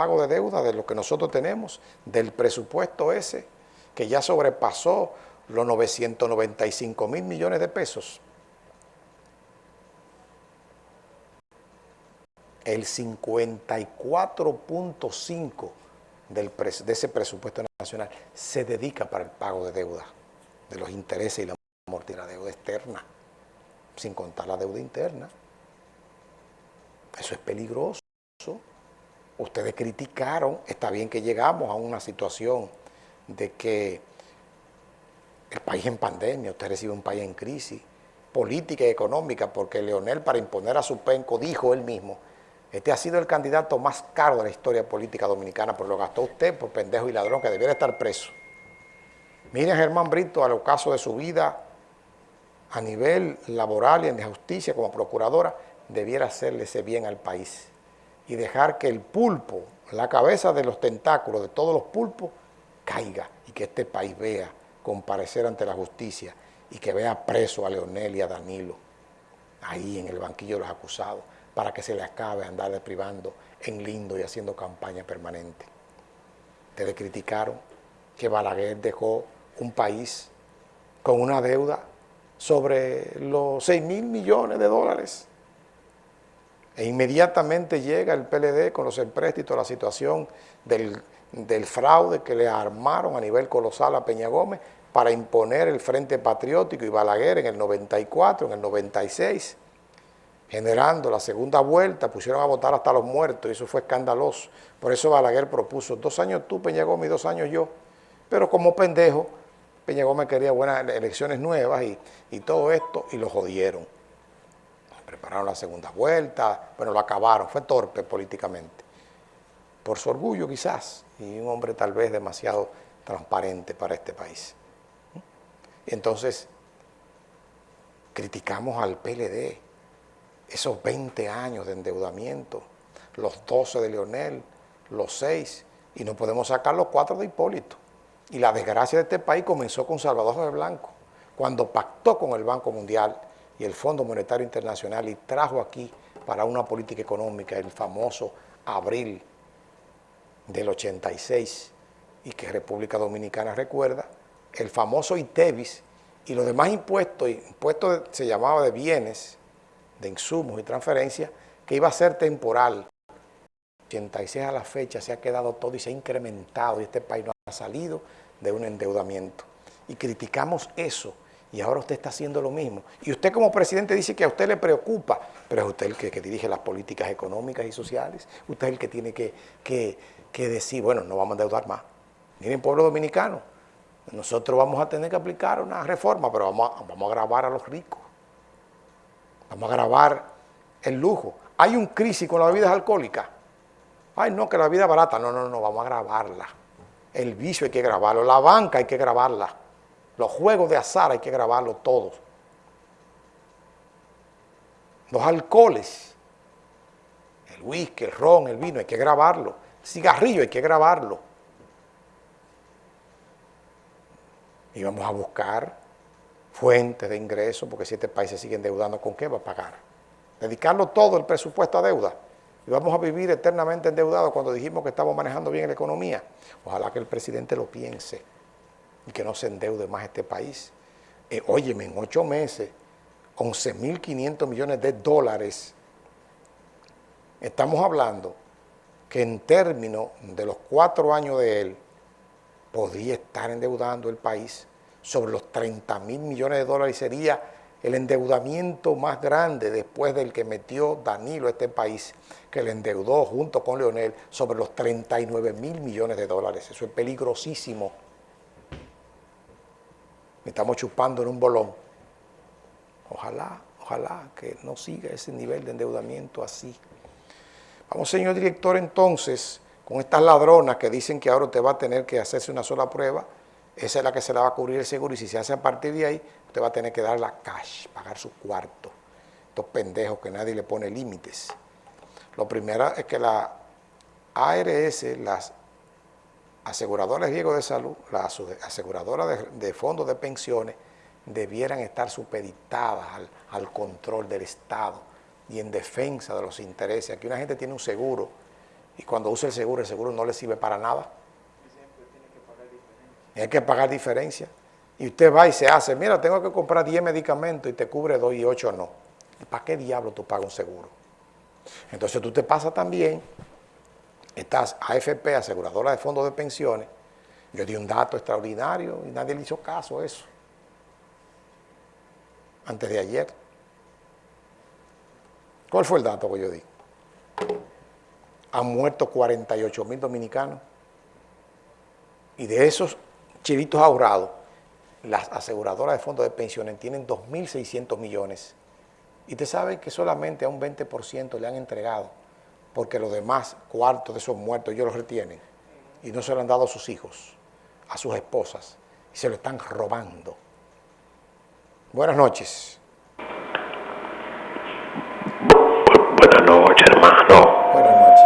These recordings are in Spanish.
pago de deuda de lo que nosotros tenemos, del presupuesto ese, que ya sobrepasó los 995 mil millones de pesos. El 54.5 de ese presupuesto nacional se dedica para el pago de deuda, de los intereses y la amortización de la deuda externa, sin contar la deuda interna. Eso es peligroso. Ustedes criticaron, está bien que llegamos a una situación de que el país en pandemia, usted recibe un país en crisis, política y económica, porque Leonel para imponer a su penco dijo él mismo, este ha sido el candidato más caro de la historia política dominicana, pero lo gastó usted por pendejo y ladrón que debiera estar preso. Miren a Germán Brito al ocaso de su vida a nivel laboral y en justicia como procuradora, debiera hacerle ese bien al país y dejar que el pulpo, la cabeza de los tentáculos de todos los pulpos, caiga y que este país vea comparecer ante la justicia y que vea preso a Leonel y a Danilo ahí en el banquillo de los acusados para que se le acabe andar deprivando en lindo y haciendo campaña permanente. Ustedes criticaron que Balaguer dejó un país con una deuda sobre los 6 mil millones de dólares. E inmediatamente llega el PLD con los empréstitos, la situación del, fraude que le armaron a nivel colosal a Peña Gómez para imponer el Frente Patriótico y Balaguer en el 94, en el 96, generando la segunda vuelta, pusieron a votar hasta los muertos y eso fue escandaloso. Por eso Balaguer propuso dos años tú, Peña Gómez, y dos años yo. Pero como pendejo, Peña Gómez quería buenas elecciones nuevas y, y todo esto, y lo jodieron. Prepararon la segunda vuelta, bueno, lo acabaron, fue torpe políticamente. Por su orgullo quizás, y un hombre tal vez demasiado transparente para este país. Entonces, criticamos al PLD, esos 20 años de endeudamiento, los 12 de Leonel, los 6, y no podemos sacar los 4 de Hipólito. Y la desgracia de este país comenzó con Salvador de Blanco, cuando pactó con el Banco Mundial y el Fondo Monetario Internacional y trajo aquí para una política económica el famoso abril del 86 y que República Dominicana recuerda, el famoso ITEVIS y los demás impuestos, impuestos se llamaba de bienes, de insumos y transferencias, que iba a ser temporal. 86 a la fecha se ha quedado todo y se ha incrementado y este país no ha salido de un endeudamiento. Y criticamos eso y ahora usted está haciendo lo mismo. Y usted como presidente dice que a usted le preocupa, pero es usted el que, dirige las políticas económicas y sociales, usted es el que tiene que, decir, bueno, no vamos a endeudar más. Miren, pueblo dominicano, nosotros vamos a tener que aplicar una reforma, pero vamos a, vamos a grabar a los ricos. Vamos a grabar el lujo. Hay un crisis con las bebidas alcohólicas. Ay, no, que la vida barata. No, no, no, vamos a grabarla. El vicio hay que grabarlo. La banca hay que grabarla. Los juegos de azar hay que grabarlo todos. Los alcoholes, el whisky, el ron, el vino, hay que grabarlo. El cigarrillo hay que grabarlo. Y vamos a buscar fuentes de ingresos, porque si este país se sigue endeudando, ¿con qué va a pagar? Dedicarlo todo el presupuesto a deuda. Y vamos a vivir eternamente endeudados cuando dijimos que estamos manejando bien la economía. Ojalá que el presidente lo piense y que no se endeude más este país. Eh, óyeme, en ocho meses, 11.500 millones de dólares. Estamos hablando que en términos de los cuatro años de él, podría estar endeudando el país sobre los 30 mil millones de dólares y sería el endeudamiento más grande después del que metió Danilo a este país, que le endeudó junto con Leonel sobre los 39 mil millones de dólares. Eso es peligrosísimo. Estamos chupando en un bolón. Ojalá, ojalá que no siga ese nivel de endeudamiento así. Vamos, señor director, entonces, con estas ladronas que dicen que ahora usted va a tener que hacerse una sola prueba, esa es la que se la va a cubrir el seguro y si se hace a partir de ahí, usted va a tener que dar la cash, pagar su cuarto. Estos pendejos que nadie le pone límites. Lo primero es que la ARS, las aseguradoras de riesgo de salud, las aseguradoras de, fondos de pensiones, debieran estar supeditadas al, al control del Estado y en defensa de los intereses. Aquí una gente tiene un seguro y cuando usa el seguro, el seguro no le sirve para nada. Y hay que pagar diferencia. Y usted va y se hace, mira, tengo que comprar 10 medicamentos y te cubre 2 y 8 no. ¿Para qué diablo tú pagas un seguro? Entonces tú te pasas también, estás AFP, aseguradora de fondos de pensiones, yo di un dato extraordinario y nadie le hizo caso a eso. Antes de ayer. ¿Cuál fue el dato que yo di? Han muerto 48 mil dominicanos. Y de esos chilitos ahorrados, las aseguradoras de fondos de pensiones tienen 2.600 millones. Y usted sabe que solamente a un 20% le han entregado, porque los demás cuartos de esos muertos ellos los retienen y no se lo han dado a sus hijos, a sus esposas, y se lo están robando. Buenas noches. Buenas noches, hermano. Buenas noches.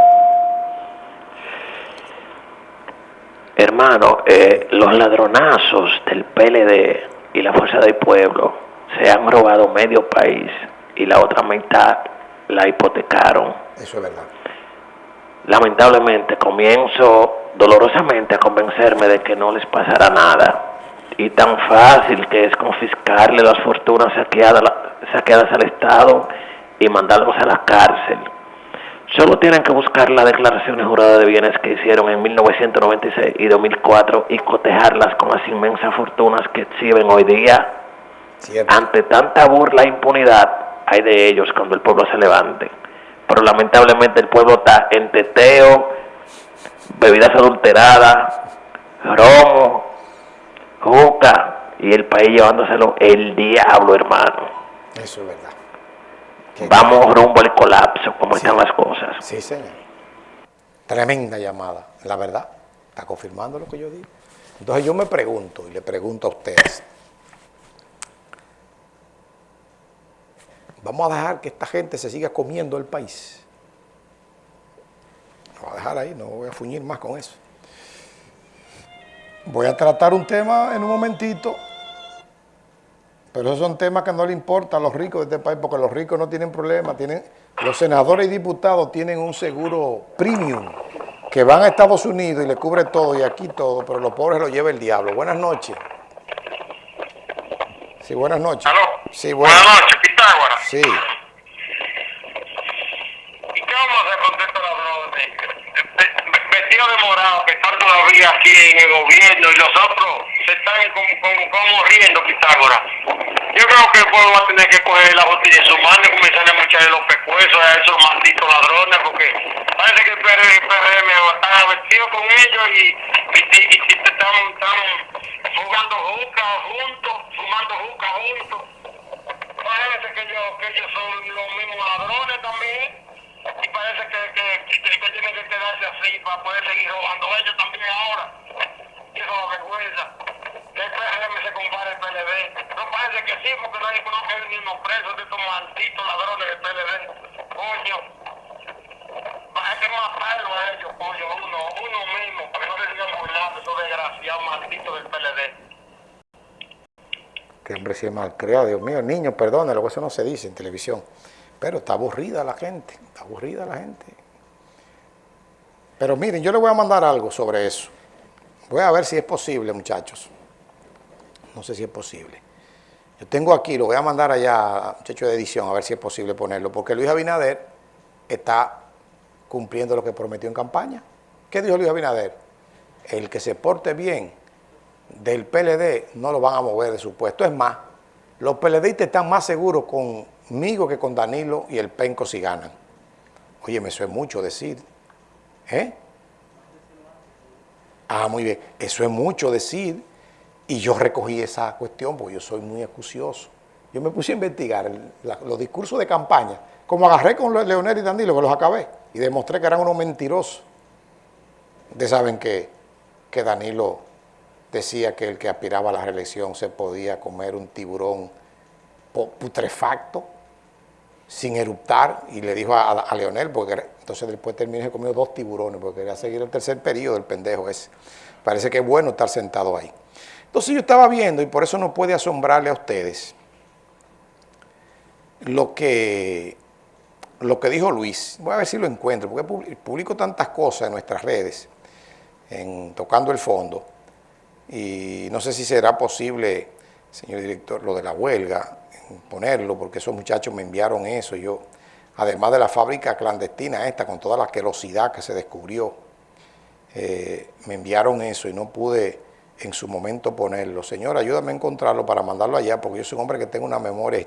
Hermano, eh, los ladronazos del PLD y la Fuerza del Pueblo se han robado medio país y la otra mitad la hipotecaron. Eso es verdad. Lamentablemente comienzo dolorosamente a convencerme de que no les pasará nada. Y tan fácil que es confiscarle las fortunas saqueadas, saqueadas al Estado y mandarlos a la cárcel. Solo tienen que buscar las declaraciones juradas de bienes que hicieron en 1996 y 2004 y cotejarlas con las inmensas fortunas que exhiben hoy día. Cierto. Ante tanta burla e impunidad, hay de ellos cuando el pueblo se levante. Pero lamentablemente el pueblo está en teteo, bebidas adulteradas, romo, juca y el país llevándoselo el diablo, hermano. Eso es verdad. Vamos rumbo al colapso, como Sí. están las cosas. Sí, señor. Tremenda llamada. La verdad, está confirmando lo que yo digo. Entonces yo me pregunto y le pregunto a ustedes, ¿vamos a dejar que esta gente se siga comiendo el país? Lo voy a dejar ahí, no voy a fuñir más con eso. Voy a tratar un tema en un momentito, pero esos son temas que no le importan a los ricos de este país, porque los ricos no tienen problema, tienen, los senadores y diputados tienen un seguro premium, que van a Estados Unidos y le cubre todo y aquí todo, pero los pobres lo lleva el diablo. Buenas noches. Sí, buenas noches. ¿Aló? Sí, buenas, Buenas noches. Sí, ¿Y qué vamos a hacer con estos ladrones? Ve- Vestidos de morado que están todavía aquí en el gobierno y los otros se están como, como, como riendo, Pitágoras. Yo creo que el pueblo va a tener que coger la botella en su mano y comenzar a echarle los pescuezos a esos malditos ladrones porque parece que el PRM está vestido con ellos y, y, y- y están, están jugando juca juntos, fumando juca juntos. Que ellos, son los mismos ladrones también. Y parece que, que, que, tienen que quedarse así para poder seguir robando ellos también ahora. Y eso es vergüenza. Que el PRM se compare el PLD. No parece que sí, porque no hay ni los presos de estos malditos ladrones del PLD. Coño. Hay que matarlo a ellos, coño, uno, uno mismo, para que no se sigan burlando esos desgraciados malditos del PLD. Hombre si es malcriado, Dios mío, niño, perdónelo, eso no se dice en televisión. Pero está aburrida la gente, está aburrida la gente. Pero miren, yo le voy a mandar algo sobre eso. Voy a ver si es posible, muchachos. No sé si es posible. Yo tengo aquí, lo voy a mandar allá, muchacho de edición, a ver si es posible ponerlo, porque Luis Abinader está cumpliendo lo que prometió en campaña. ¿Qué dijo Luis Abinader? El que se porte bien del PLD no lo van a mover de su puesto. Es más, los PLDistas están más seguros conmigo que con Danilo y el Penco si ganan. Oye, me es mucho decir. ¿Eh? Ah, muy bien. Eso es mucho decir. Y yo recogí esa cuestión porque yo soy muy acucioso. Yo me puse a investigar el- los discursos de campaña. Como agarré con Leonel y Danilo, que los acabé. Y demostré que eran unos mentirosos. Ustedes saben que, que Danilo decía que el que aspiraba a la reelección se podía comer un tiburón putrefacto sin eruptar y le dijo a, Leonel, porque entonces después terminó y comió dos tiburones porque quería seguir el tercer periodo del pendejo ese. Parece que es bueno estar sentado ahí. Entonces yo estaba viendo, y por eso no puede asombrarle a ustedes, lo que lo que dijo Luis, voy a ver si lo encuentro, porque publi- publico tantas cosas en nuestras redes, Tocando el Fondo, y no sé si será posible, señor director, lo de la huelga, ponerlo, porque esos muchachos me enviaron eso, yo, además de la fábrica clandestina esta, con toda la querosidad que se descubrió, eh, me enviaron eso y no pude en su momento ponerlo. Señor, ayúdame a encontrarlo para mandarlo allá, porque yo soy un hombre que tengo una memoria,